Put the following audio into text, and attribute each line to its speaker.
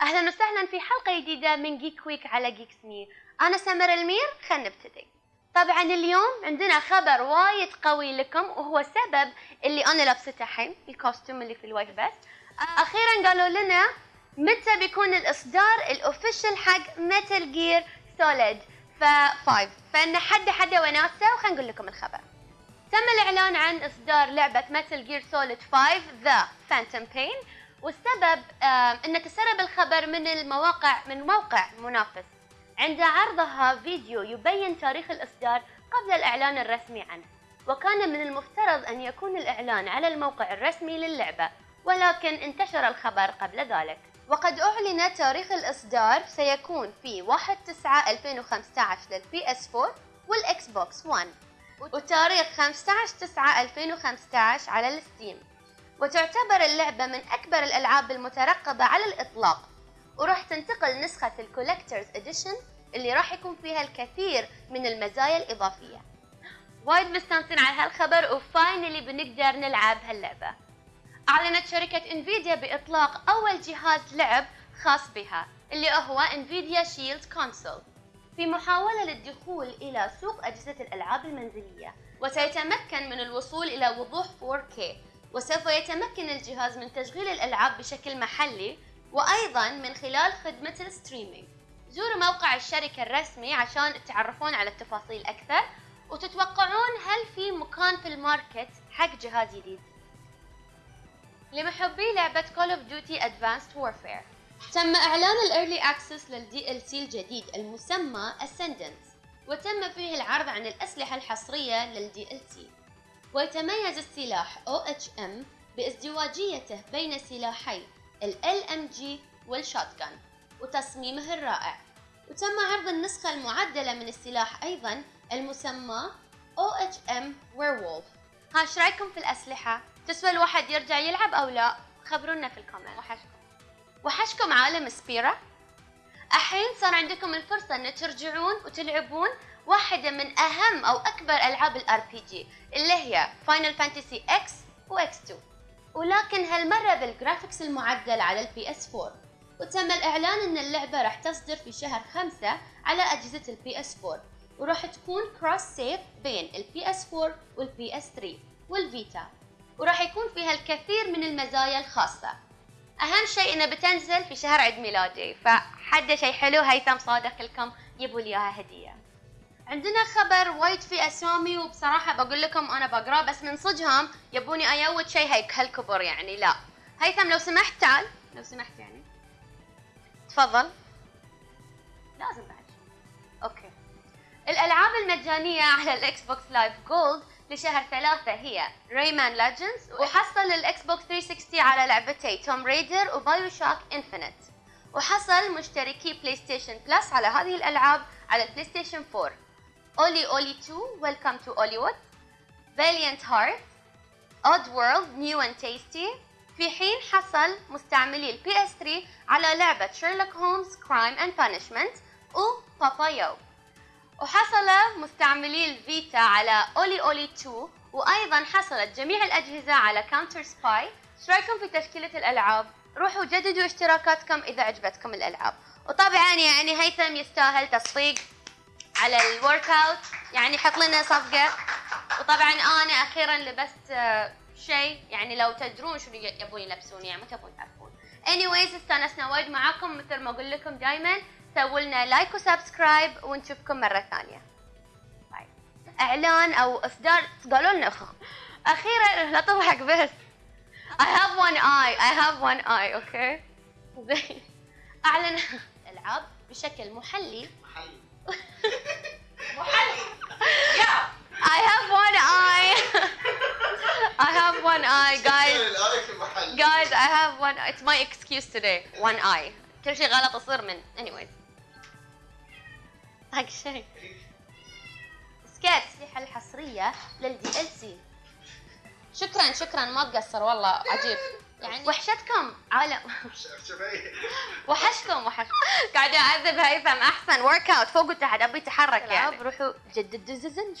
Speaker 1: أهلا وسهلا في حلقة جديدة من Geek Week على جيك سمي أنا سمر المير خلينا نبتدي. طبعا اليوم عندنا خبر وايد قوي لكم وهو سبب اللي أنا لابسته الحين ال costume اللي في ال white بس. أخيرا قالوا لنا متى بيكون الإصدار ال official حق Metal Gear Solid V فإن حد حد وناسة وخلينا نقول لكم الخبر. تم الإعلان عن إصدار لعبة Metal Gear Solid 5 The Phantom Pain والسبب ان تسرب الخبر من المواقع من موقع منافس. عند عرضها فيديو يبين تاريخ الإصدار قبل الإعلان الرسمي عنه. وكان من المفترض أن يكون الإعلان على الموقع الرسمي للعبة ولكن انتشر الخبر قبل ذلك. وقد أعلن تاريخ الإصدار سيكون في 1 9 2015 لل PS 4 وال Xbox 1 وتاريخ 15 9 2015 على ال Steam. وتعتبر اللعبة من أكبر الألعاب المترقبة على الإطلاق. وراح تنتقل نسخة ال collector's edition اللي راح يكون فيها الكثير من المزايا الإضافية. وايد مستانسين على هالخبر و finally بنقدر نلعب هاللعبة. أعلنت شركة Nvidia بإطلاق أول جهاز لعب خاص بها اللي هو Nvidia Shield console في محاولة للدخول إلى سوق أجهزة الألعاب المنزلية وسيتمكن من الوصول إلى وضوح 4K وسوف يتمكن الجهاز من تشغيل الألعاب بشكل محلي وأيضا من خلال خدمة ال streaming. زوروا موقع الشركة الرسمي عشان تتعرفون على التفاصيل أكثر وتتوقعون هل في مكان في ال market حق جهاز جديد. لمحبي لعبة Call of Duty Advanced Warfare تم إعلان ال early access لل DLC الجديد المسمى Ascendance وتم فيه العرض عن الأسلحة الحصرية لل DLC ويتميز السلاح OHM بازدواجيته بين سلاحي ال LMG وال shotgun وتصميمه الرائع وتم عرض النسخة المعدلة من السلاح أيضا المسمى OHM Werewolf ها إيش رأيكم في الأسلحة؟ تسوى الواحد يرجع يلعب أو لا؟ خبرونا في ال comment وحشكم وحشكم عالم Spira؟ الحين صار عندكم الفرصة ان ترجعون وتلعبون واحدة من أهم أو أكبر ألعاب ال RPG اللي هي Final Fantasy X و X 2 ولكن هالمرة بال graphics المعدل على ال PS 4 وتم الإعلان أن اللعبة راح تصدر في شهر خمسة على أجهزة ال PS 4 وراح تكون cross save بين ال PS 4 وال PS 3 وال Vita وراح يكون فيها الكثير من المزايا الخاصة. أهم شيء إنها بتنزل في شهر عيد ميلادي. فحد شيء حلو هيثم صادق لكم يبوا لي إياها هدية. عندنا خبر وايد في أسامي وبصراحة بقول لكم أنا بقراه بس من صدهم يبوني ايوت شيء هيك هالكبر يعني لا. هيثم لو سمحت تعال. لو سمحت يعني. تفضل. لازم بعد. أوكي. الألعاب المجانية على الاكس بوكس لايف جولد لشهر ثلاثة هي ريمان ليجندز وحصل الاكس بوكس 360 على لعبتي توم ريدر وبايو شاك انفينيت وحصل مشتركي PlayStation Plus على هذه الألعاب على ال PlayStation 4 Oli Oli 2 Welcome to Hollywood. Valiant Heart Odd World New and Tasty. في حين حصل مستعملي ال PS 3 على لعبة Sherlock Holmes Crime and Punishment و Papo & Yo وحصل مستعملي ال Vita على Oli Oli 2 وأيضا حصلت جميع الأجهزة على CounterSpy إيش رأيكم في تشكيلة الألعاب؟ روحوا جددوا اشتراكاتكم إذا عجبتكم الألعاب. وطبعا يعني هيثم يستاهل تصفيق. على ال workout يعني حط لنا صفقة. وطبعا أنا أخيرا لبست آه، شيء. يعني لو تدرون شنو يبون يلبسون يعني ما تبون تعرفون. Anyways استانسنا وايد معاكم. مثل ما أقول لكم دائما سووا لنا like و subscribe ونشوفكم مرة ثانية. bye إعلان أو إصدار قالوا لنا. أخيرا لا تضحك بس. I have one eye. I have one eye أوكي زين. أعلن العاب بشكل محلي. محلي. I have one eye. I have one eye, guys. Guys, I have one. It's my excuse today. One eye. كل شيء غلط يصير من. Anyways. هاك شيء. سكيت الأسلحة الحصرية للدي إل سي. شكرا شكرا ما تقصر والله عجيب. يعني وحشتكم. عالم وحشكم وحشكم. قاعدة أعذب هيثم أحسن ورك أوت فوق وتحت أبي تحرك يعني. روحوا جدد دززن